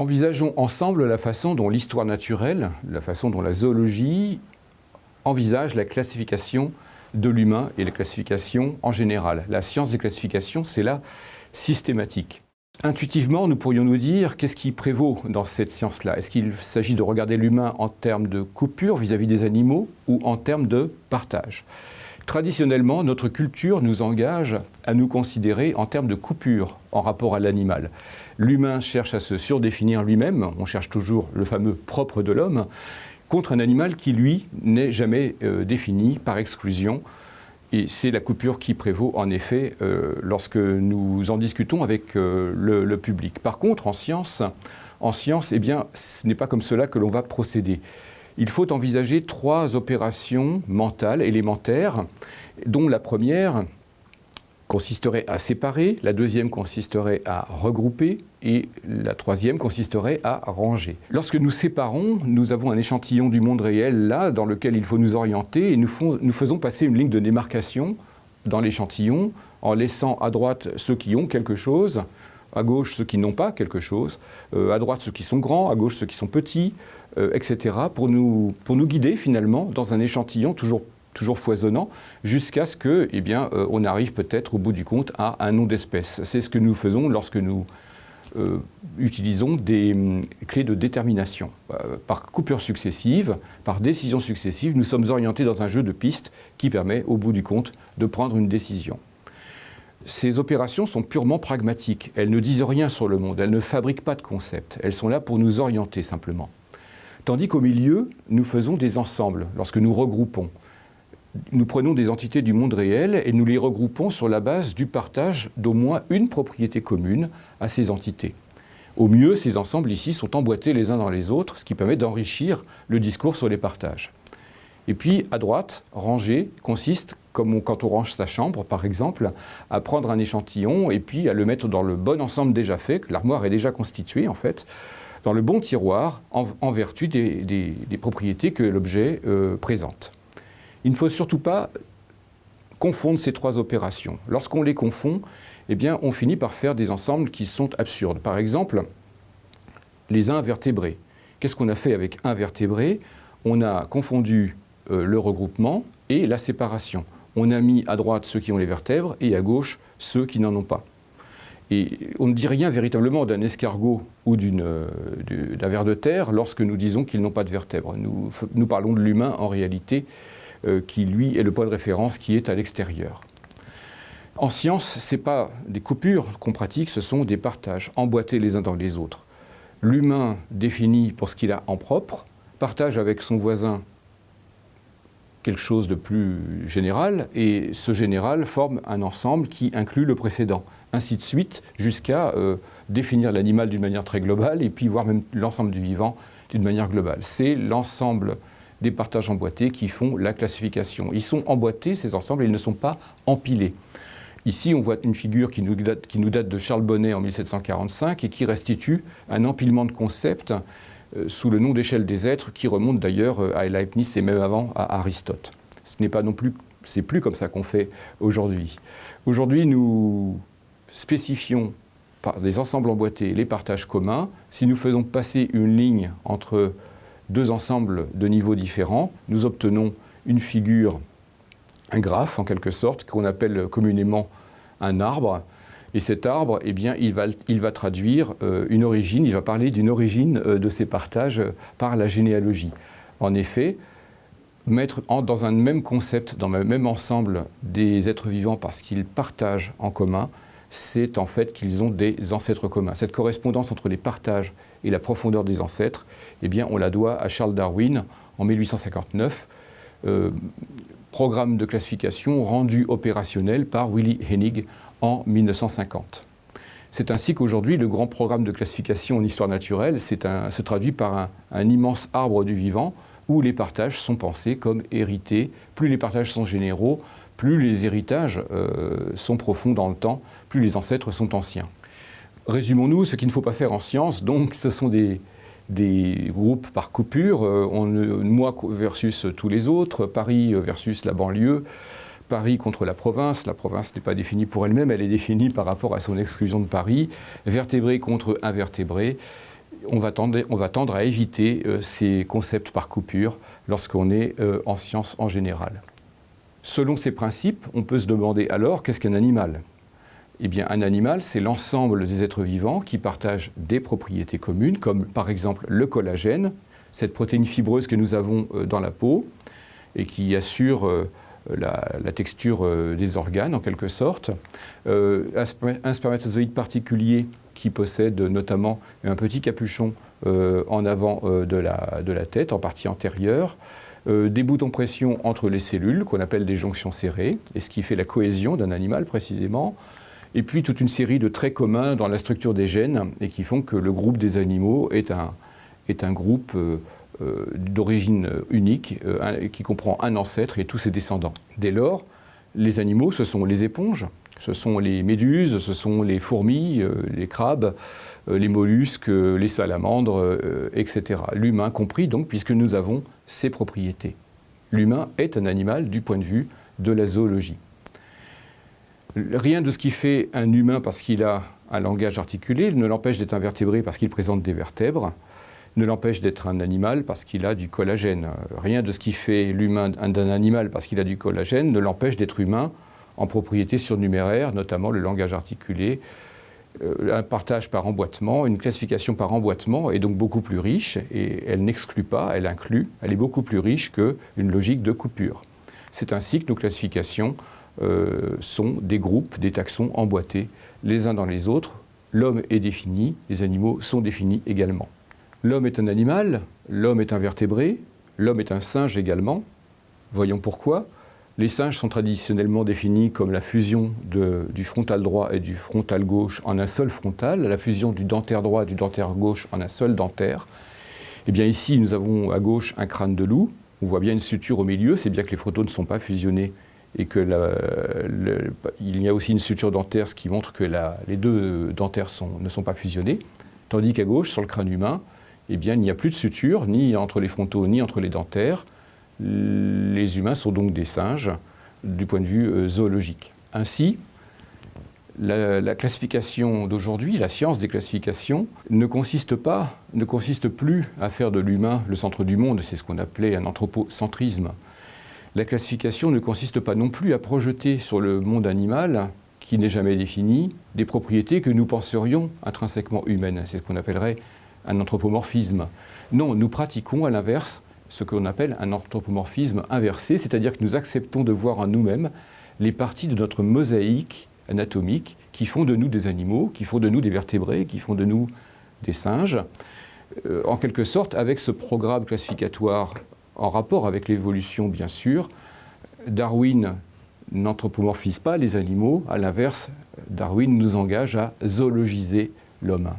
Envisageons ensemble la façon dont l'histoire naturelle, la façon dont la zoologie envisage la classification de l'humain et la classification en général. La science des classifications, c'est la systématique. Intuitivement, nous pourrions nous dire qu'est-ce qui prévaut dans cette science-là? Est-ce qu'il s'agit de regarder l'humain en termes de coupure vis-à-vis des animaux ou en termes de partage? Traditionnellement, notre culture nous engage à nous considérer en termes de coupure en rapport à l'animal. L'humain cherche à se surdéfinir lui-même, on cherche toujours le fameux propre de l'homme, contre un animal qui, lui, n'est jamais euh, défini par exclusion et c'est la coupure qui prévaut en effet euh, lorsque nous en discutons avec euh, le, public. Par contre, en science, en science eh bien, ce n'est pas comme cela que l'on va procéder. Il faut envisager trois opérations mentales élémentaires, dont la première consisterait à séparer, la deuxième consisterait à regrouper et la troisième consisterait à ranger. Lorsque nous séparons, nous avons un échantillon du monde réel là dans lequel il faut nous orienter et nous, faisons passer une ligne de démarcation dans l'échantillon en laissant à droite ceux qui ont quelque chose, à gauche ceux qui n'ont pas quelque chose, euh, à droite ceux qui sont grands, à gauche ceux qui sont petits, euh, etc., pour nous, pour nous guider finalement dans un échantillon toujours toujours foisonnant, jusqu'à ce que, eh bien, euh, on arrive peut-être au bout du compte à un nom d'espèce. C'est ce que nous faisons lorsque nous utilisons des hum, clés de détermination. Par coupure successive, par décision successive, nous sommes orientés dans un jeu de pistes qui permet, au bout du compte, de prendre une décision. Ces opérations sont purement pragmatiques. Elles ne disent rien sur le monde, elles ne fabriquent pas de concept. Elles sont là pour nous orienter simplement. Tandis qu'au milieu, nous faisons des ensembles lorsque nous regroupons nous prenons des entités du monde réel et nous les regroupons sur la base du partage d'au moins une propriété commune à ces entités. Au mieux, ces ensembles ici sont emboîtés les uns dans les autres, ce qui permet d'enrichir le discours sur les partages. Et puis, à droite, ranger consiste, comme quand on range sa chambre, par exemple, à prendre un échantillon et puis à le mettre dans le bon ensemble déjà fait, que l'armoire est déjà constituée en fait, dans le bon tiroir, en, vertu des, propriétés que l'objet euh, présente. Il ne faut surtout pas confondre ces trois opérations. Lorsqu'on les confond, eh bien, on finit par faire des ensembles qui sont absurdes. Par exemple, les invertébrés. Qu'est-ce qu'on a fait avec invertébrés? On a confondu le regroupement et la séparation. On a mis à droite ceux qui ont les vertèbres et à gauche ceux qui n'en ont pas. Et on ne dit rien véritablement d'un escargot ou euh, d'un ver de terre lorsque nous disons qu'ils n'ont pas de vertèbres. Nous, parlons de l'humain en réalité euh, qui, lui, est le point de référence qui est à l'extérieur. En science, ce n'est pas des coupures qu'on pratique, ce sont des partages, emboîtés les uns dans les autres. L'humain définit pour ce qu'il a en propre, partage avec son voisin quelque chose de plus général, et ce général forme un ensemble qui inclut le précédent, ainsi de suite, jusqu'à euh, définir l'animal d'une manière très globale, et puis voir même l'ensemble du vivant d'une manière globale. C'est l'ensemble des partages emboîtés qui font la classification. Ils sont emboîtés, ces ensembles, ils ne sont pas empilés. Ici, on voit une figure qui nous, date, qui nous date de Charles Bonnet en 1745 et qui restitue un empilement de concepts sous le nom d'échelle des êtres qui remonte d'ailleurs euh, à Leibniz et même avant à Aristote. Ce n'est pas non plus, c'est plus comme ça qu'on fait aujourd'hui. Aujourd'hui, nous spécifions par des ensembles emboîtés les partages communs. Si nous faisons passer une ligne entre deux ensembles de niveaux différents, nous obtenons une figure, un graphe en quelque sorte, qu'on appelle communément un arbre. Et cet arbre, eh bien, il, va, traduire euh, une origine, il va parler d'une origine euh, de ces partages par la généalogie. En effet, mettre dans un même concept, dans le même ensemble des êtres vivants parce qu'ils partagent en commun, c'est en fait qu'ils ont des ancêtres communs. Cette correspondance entre les partages et la profondeur des ancêtres, eh bien, on la doit à Charles Darwin en 1859, euh, programme de classification rendu opérationnel par Willy Hennig en 1950. C'est ainsi qu'aujourd'hui, le grand programme de classification en histoire naturelle se traduit par un immense arbre du vivant où les partages sont pensés comme hérités. Plus les partages sont généraux, plus les héritages euh, sont profonds dans le temps, plus les ancêtres sont anciens. Résumons-nous, ce qu'il ne faut pas faire en science, donc ce sont des, groupes par coupure, euh, moi versus tous les autres, Paris versus la banlieue, Paris contre la province, la province n'est pas définie pour elle-même, elle est définie par rapport à son exclusion de Paris, vertébré contre invertébré, on va tendre, à éviter euh, ces concepts par coupure lorsqu'on est euh, en sciences en général. Selon ces principes, on peut se demander alors qu'est-ce qu'un animal? Eh bien, un animal, c'est l'ensemble des êtres vivants qui partagent des propriétés communes, comme par exemple le collagène, cette protéine fibreuse que nous avons euh, dans la peau et qui assure la, texture des organes en quelque sorte. un spermatozoïde particulier qui possède notamment un petit capuchon euh, en avant euh, de, la, de, la, tête, en partie antérieure, euh, des boutons pression entre les cellules, qu'on appelle des jonctions serrées, et ce qui fait la cohésion d'un animal précisément, et puis toute une série de traits communs dans la structure des gènes, et qui font que le groupe des animaux est un, est un groupe d'origine unique, qui comprend un ancêtre et tous ses descendants. Dès lors, les animaux, ce sont les éponges, ce sont les méduses, ce sont les fourmis, euh, les crabes, euh, les mollusques, les salamandres, euh, etc. L'humain compris donc, puisque nous avons ces propriétés. L'humain est un animal du point de vue de la zoologie. Rien de ce qui fait un humain parce qu'il a un langage articulé ne l'empêche d'être un vertébré parce qu'il présente des vertèbres, ne l'empêche d'être un animal parce qu'il a du collagène. Rien de ce qui fait l'humain d'un animal parce qu'il a du collagène ne l'empêche d'être humain en propriété surnuméraire, notamment le langage articulé, euh, un partage par emboîtement, une classification par emboîtement est donc beaucoup plus riche et elle n'exclut pas, elle inclut, elle est beaucoup plus riche qu'une logique de coupure. C'est ainsi que nos classifications euh, sont des groupes, des taxons emboîtés les uns dans les autres. L'homme est défini, les animaux sont définis également. L'homme est un animal, l'homme est un vertébré, l'homme est un singe également. Voyons pourquoi. Les singes sont traditionnellement définis comme la fusion du frontal droit et du frontal gauche en un seul frontal, la fusion du dentaire droit et du dentaire gauche en un seul dentaire. Eh bien ici, nous avons à gauche un crâne de loup. On voit bien une suture au milieu, c'est bien que les photos ne sont pas fusionnés et qu'il y a aussi une suture dentaire, ce qui montre que les deux dentaires ne sont pas fusionnés. Tandis qu'à gauche, sur le crâne humain, eh bien, il n'y a plus de suture, ni entre les frontaux, ni entre les dentaires les humains sont donc des singes du point de vue euh, zoologique. Ainsi, la, classification d'aujourd'hui, la science des classifications, ne consiste ne consiste plus à faire de l'humain le centre du monde, c'est ce qu'on appelait un anthropocentrisme. La classification ne consiste pas non plus à projeter sur le monde animal, qui n'est jamais défini, des propriétés que nous penserions intrinsèquement humaines. C'est ce qu'on appellerait un anthropomorphisme. Non, nous pratiquons à l'inverse ce qu'on appelle un anthropomorphisme inversé, c'est-à-dire que nous acceptons de voir en nous-mêmes les parties de notre mosaïque anatomique qui font de nous des animaux, qui font de nous des vertébrés, qui font de nous des singes. Euh, en quelque sorte, avec ce programme classificatoire en rapport avec l'évolution, bien sûr, Darwin n'anthropomorphise pas les animaux, à l'inverse, Darwin nous engage à zoologiser l'homme.